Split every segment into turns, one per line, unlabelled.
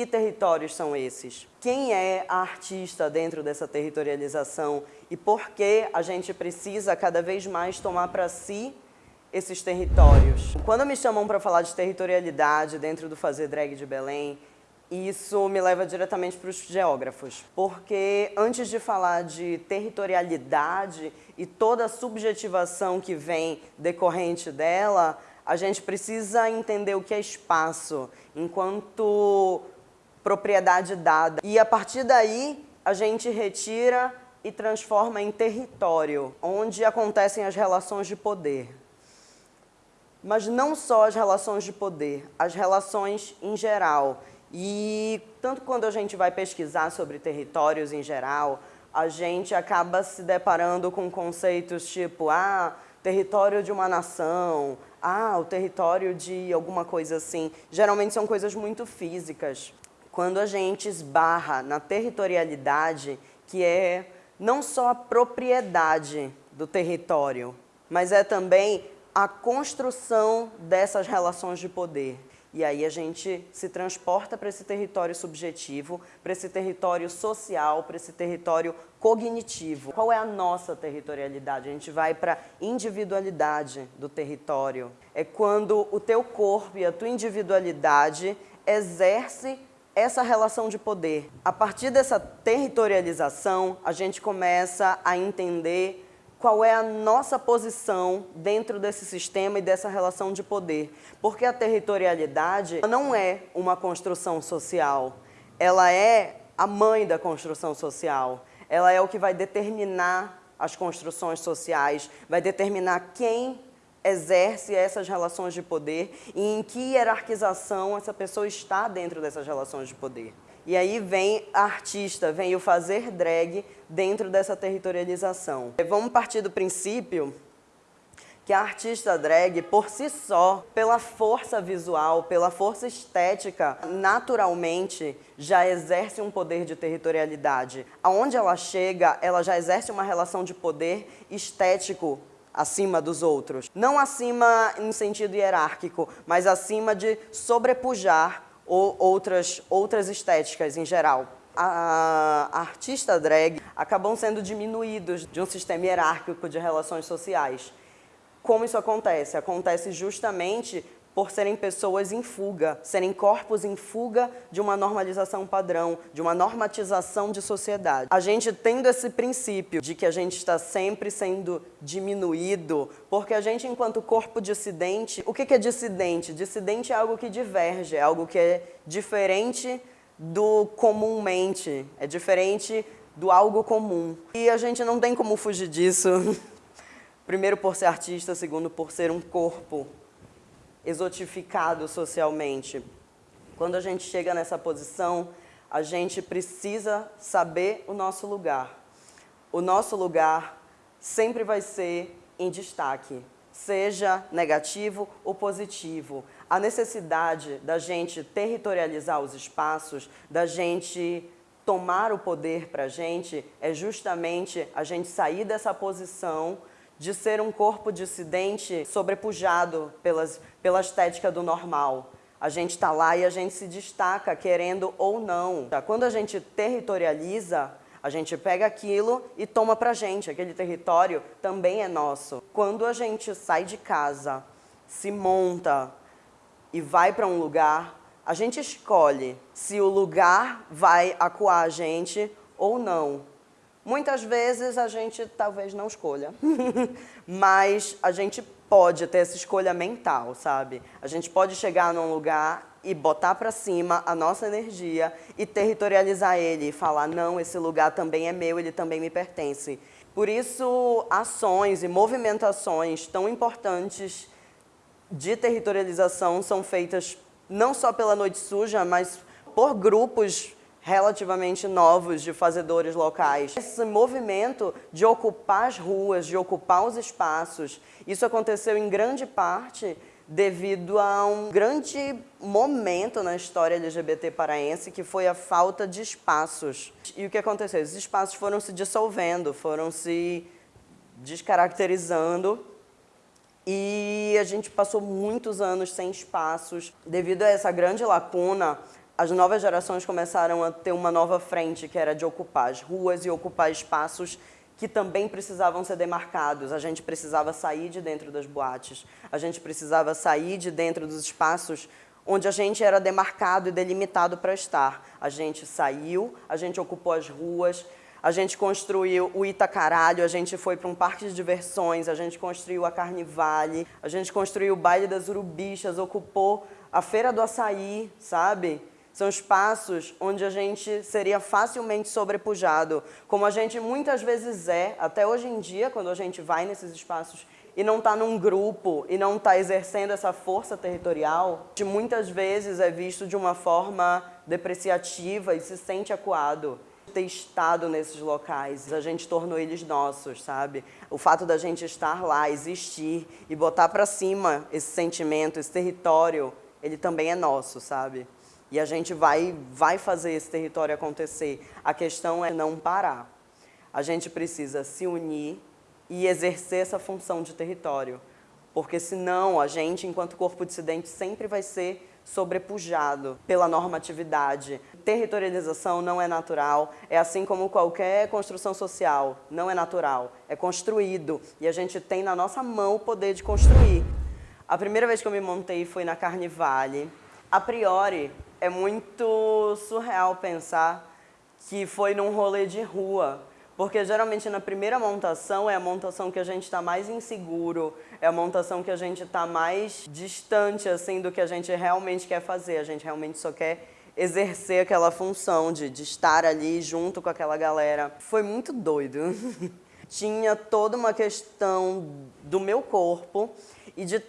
Que territórios são esses? Quem é a artista dentro dessa territorialização e por que a gente precisa cada vez mais tomar para si esses territórios? Quando me chamam para falar de territorialidade dentro do Fazer Drag de Belém, isso me leva diretamente para os geógrafos, porque antes de falar de territorialidade e toda a subjetivação que vem decorrente dela, a gente precisa entender o que é espaço, enquanto propriedade dada. E a partir daí, a gente retira e transforma em território, onde acontecem as relações de poder. Mas não só as relações de poder, as relações em geral. E tanto quando a gente vai pesquisar sobre territórios em geral, a gente acaba se deparando com conceitos tipo, ah, território de uma nação, ah, o território de alguma coisa assim. Geralmente são coisas muito físicas. Quando a gente esbarra na territorialidade, que é não só a propriedade do território, mas é também a construção dessas relações de poder. E aí a gente se transporta para esse território subjetivo, para esse território social, para esse território cognitivo. Qual é a nossa territorialidade? A gente vai para a individualidade do território. É quando o teu corpo e a tua individualidade exerce essa relação de poder. A partir dessa territorialização, a gente começa a entender qual é a nossa posição dentro desse sistema e dessa relação de poder. Porque a territorialidade não é uma construção social, ela é a mãe da construção social. Ela é o que vai determinar as construções sociais, vai determinar quem exerce essas relações de poder e em que hierarquização essa pessoa está dentro dessas relações de poder. E aí vem a artista, vem o fazer drag dentro dessa territorialização. Vamos partir do princípio que a artista drag, por si só, pela força visual, pela força estética, naturalmente já exerce um poder de territorialidade. Aonde ela chega, ela já exerce uma relação de poder estético acima dos outros. Não acima em sentido hierárquico, mas acima de sobrepujar ou outras, outras estéticas em geral. A, artista drag acabam sendo diminuídos de um sistema hierárquico de relações sociais. Como isso acontece? Acontece justamente por serem pessoas em fuga, serem corpos em fuga de uma normalização padrão, de uma normatização de sociedade. A gente tendo esse princípio de que a gente está sempre sendo diminuído, porque a gente, enquanto corpo dissidente, o que é dissidente? Dissidente é algo que diverge, é algo que é diferente do comumente, é diferente do algo comum. E a gente não tem como fugir disso, primeiro por ser artista, segundo por ser um corpo exotificado socialmente. Quando a gente chega nessa posição, a gente precisa saber o nosso lugar. O nosso lugar sempre vai ser em destaque, seja negativo ou positivo. A necessidade da gente territorializar os espaços, da gente tomar o poder para a gente, é justamente a gente sair dessa posição de ser um corpo dissidente sobrepujado pelas, pela estética do normal. A gente está lá e a gente se destaca, querendo ou não. Quando a gente territorializa, a gente pega aquilo e toma pra gente. Aquele território também é nosso. Quando a gente sai de casa, se monta e vai para um lugar, a gente escolhe se o lugar vai acuar a gente ou não. Muitas vezes a gente talvez não escolha, mas a gente pode ter essa escolha mental, sabe? A gente pode chegar num lugar e botar para cima a nossa energia e territorializar ele e falar, não, esse lugar também é meu, ele também me pertence. Por isso, ações e movimentações tão importantes de territorialização são feitas não só pela Noite Suja, mas por grupos relativamente novos de fazedores locais. Esse movimento de ocupar as ruas, de ocupar os espaços, isso aconteceu em grande parte devido a um grande momento na história LGBT paraense, que foi a falta de espaços. E o que aconteceu? Esses espaços foram se dissolvendo, foram se descaracterizando e a gente passou muitos anos sem espaços. Devido a essa grande lacuna, as novas gerações começaram a ter uma nova frente, que era de ocupar as ruas e ocupar espaços que também precisavam ser demarcados. A gente precisava sair de dentro das boates, a gente precisava sair de dentro dos espaços onde a gente era demarcado e delimitado para estar. A gente saiu, a gente ocupou as ruas, a gente construiu o Itacaralho, a gente foi para um parque de diversões, a gente construiu a Carnivale, a gente construiu o Baile das Urubichas, ocupou a Feira do Açaí, sabe? São espaços onde a gente seria facilmente sobrepujado, como a gente muitas vezes é, até hoje em dia, quando a gente vai nesses espaços e não está num grupo e não está exercendo essa força territorial, que muitas vezes é visto de uma forma depreciativa e se sente acuado ter estado nesses locais, a gente tornou eles nossos, sabe? O fato da gente estar lá, existir e botar para cima esse sentimento, esse território, ele também é nosso, sabe? E a gente vai, vai fazer esse território acontecer. A questão é não parar. A gente precisa se unir e exercer essa função de território. Porque senão a gente, enquanto corpo dissidente, sempre vai ser sobrepujado pela normatividade. Territorialização não é natural, é assim como qualquer construção social, não é natural, é construído. E a gente tem na nossa mão o poder de construir. A primeira vez que eu me montei foi na Carnivale. A priori, é muito surreal pensar que foi num rolê de rua, porque geralmente na primeira montação é a montação que a gente está mais inseguro, é a montação que a gente está mais distante assim do que a gente realmente quer fazer, a gente realmente só quer exercer aquela função de, de estar ali junto com aquela galera. Foi muito doido. Tinha toda uma questão do meu corpo e de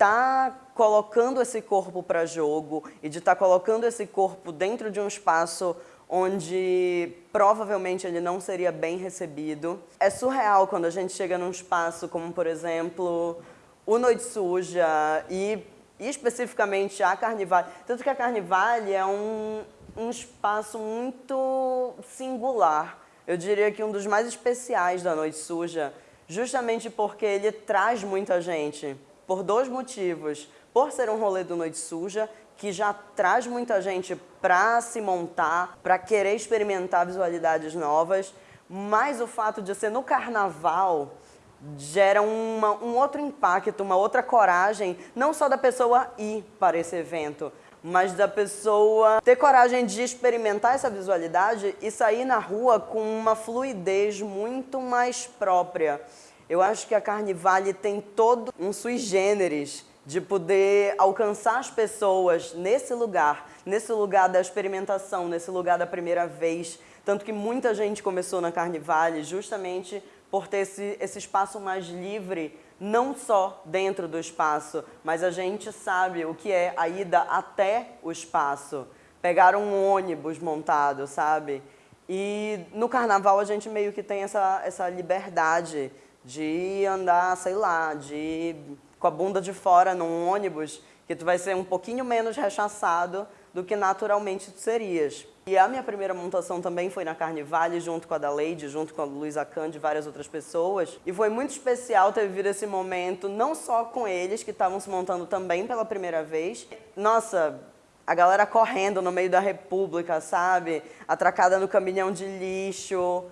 estar tá colocando esse corpo para jogo e de estar tá colocando esse corpo dentro de um espaço onde provavelmente ele não seria bem recebido. É surreal quando a gente chega num espaço como, por exemplo, o Noite Suja e, e especificamente a Carnivale. Tanto que a Carnivale é um, um espaço muito singular. Eu diria que um dos mais especiais da Noite Suja, justamente porque ele traz muita gente por dois motivos. Por ser um rolê do Noite Suja, que já traz muita gente para se montar, para querer experimentar visualidades novas, mas o fato de ser no carnaval gera uma, um outro impacto, uma outra coragem, não só da pessoa ir para esse evento, mas da pessoa ter coragem de experimentar essa visualidade e sair na rua com uma fluidez muito mais própria. Eu acho que a Carnivale tem todo um sui generis de poder alcançar as pessoas nesse lugar, nesse lugar da experimentação, nesse lugar da primeira vez. Tanto que muita gente começou na Carnivale justamente por ter esse, esse espaço mais livre, não só dentro do espaço, mas a gente sabe o que é a ida até o espaço. Pegar um ônibus montado, sabe? E no carnaval a gente meio que tem essa, essa liberdade de andar, sei lá, de com a bunda de fora num ônibus, que tu vai ser um pouquinho menos rechaçado do que naturalmente tu serias. E a minha primeira montação também foi na Carnivale, junto com a da Lady, junto com a Luísa Khan, e várias outras pessoas. E foi muito especial ter vivido esse momento, não só com eles, que estavam se montando também pela primeira vez. Nossa, a galera correndo no meio da república, sabe? Atracada no caminhão de lixo,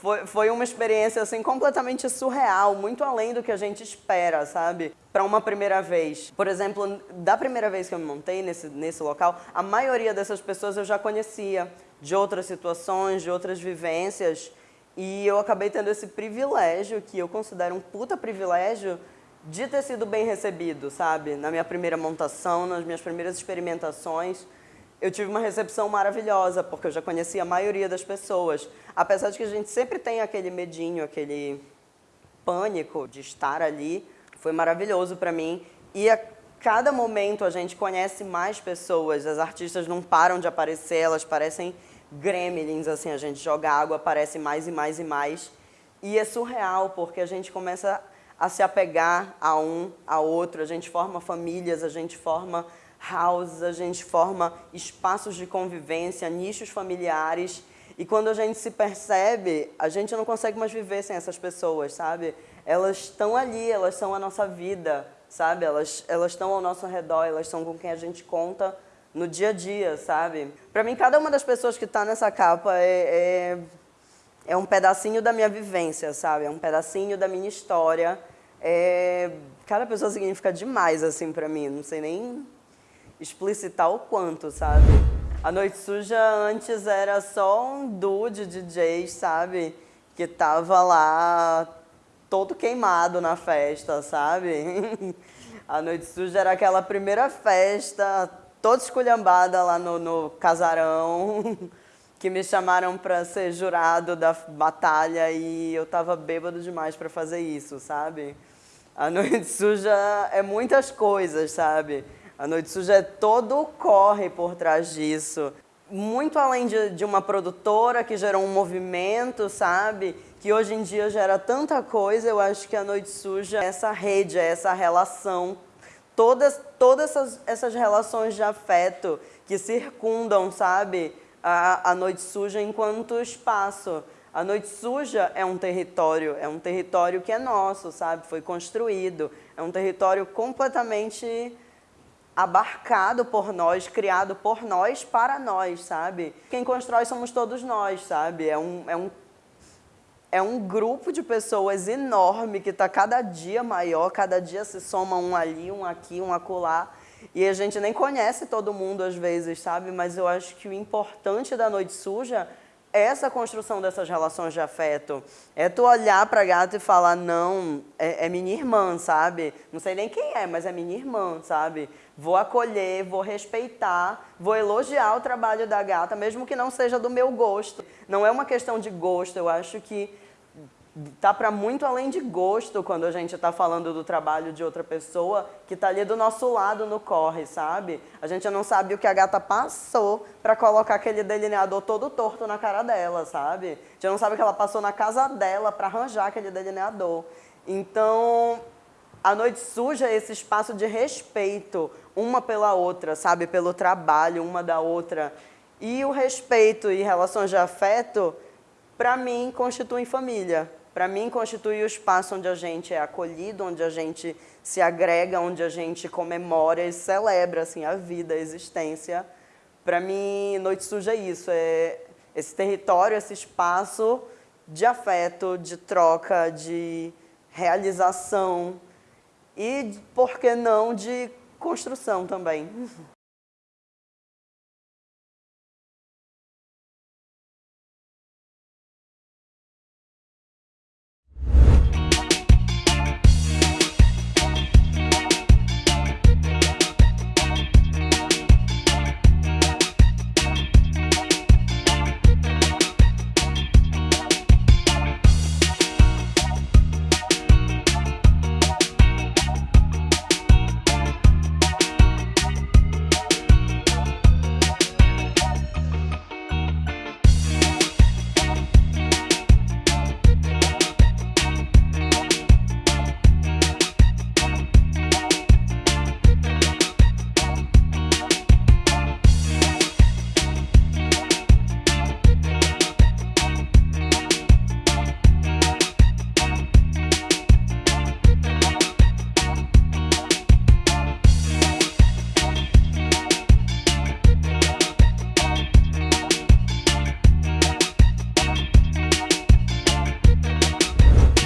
foi, foi uma experiência assim completamente surreal, muito além do que a gente espera, sabe? Para uma primeira vez. Por exemplo, da primeira vez que eu me montei nesse, nesse local, a maioria dessas pessoas eu já conhecia, de outras situações, de outras vivências, e eu acabei tendo esse privilégio, que eu considero um puta privilégio, de ter sido bem recebido, sabe? Na minha primeira montação, nas minhas primeiras experimentações eu tive uma recepção maravilhosa, porque eu já conhecia a maioria das pessoas. Apesar de que a gente sempre tem aquele medinho, aquele pânico de estar ali, foi maravilhoso para mim. E a cada momento a gente conhece mais pessoas, as artistas não param de aparecer, elas parecem gremlins, assim, a gente joga água, aparece mais e mais e mais. E é surreal, porque a gente começa a se apegar a um, a outro, a gente forma famílias, a gente forma houses, a gente forma espaços de convivência, nichos familiares. E quando a gente se percebe, a gente não consegue mais viver sem essas pessoas, sabe? Elas estão ali, elas são a nossa vida, sabe? Elas, elas estão ao nosso redor, elas são com quem a gente conta no dia a dia, sabe? Para mim, cada uma das pessoas que está nessa capa é, é, é, um pedacinho da minha vivência, sabe? É um pedacinho da minha história. É, cada pessoa significa demais, assim, para mim. Não sei nem explicitar o quanto, sabe? A Noite Suja antes era só um duo de DJs, sabe? Que tava lá todo queimado na festa, sabe? A Noite Suja era aquela primeira festa toda esculhambada lá no, no casarão, que me chamaram para ser jurado da batalha e eu tava bêbado demais para fazer isso, sabe? A Noite Suja é muitas coisas, sabe? A Noite Suja é todo corre por trás disso. Muito além de, de uma produtora que gerou um movimento, sabe? Que hoje em dia gera tanta coisa, eu acho que a Noite Suja é essa rede, é essa relação todas, todas essas, essas relações de afeto que circundam, sabe, a, a noite suja enquanto espaço. A noite suja é um território, é um território que é nosso, sabe, foi construído, é um território completamente abarcado por nós, criado por nós, para nós, sabe? Quem constrói somos todos nós, sabe? É um, é um é um grupo de pessoas enorme que está cada dia maior, cada dia se soma um ali, um aqui, um acolá. E a gente nem conhece todo mundo às vezes, sabe? Mas eu acho que o importante da Noite Suja essa construção dessas relações de afeto. É tu olhar para a gata e falar, não, é, é, minha irmã, sabe? Não sei nem quem é, mas é minha irmã, sabe? Vou acolher, vou respeitar, vou elogiar o trabalho da gata, mesmo que não seja do meu gosto. Não é uma questão de gosto, eu acho que tá para muito além de gosto quando a gente está falando do trabalho de outra pessoa que está ali do nosso lado no corre, sabe? A gente não sabe o que a gata passou para colocar aquele delineador todo torto na cara dela, sabe? A gente não sabe o que ela passou na casa dela para arranjar aquele delineador. Então, a noite suja é esse espaço de respeito uma pela outra, sabe? Pelo trabalho uma da outra. E o respeito e relações de afeto, para mim, constituem família. Para mim, constitui o espaço onde a gente é acolhido, onde a gente se agrega, onde a gente comemora e celebra assim, a vida, a existência. Para mim, Noite Suja é isso, é esse território, esse espaço de afeto, de troca, de realização e, por que não, de construção também.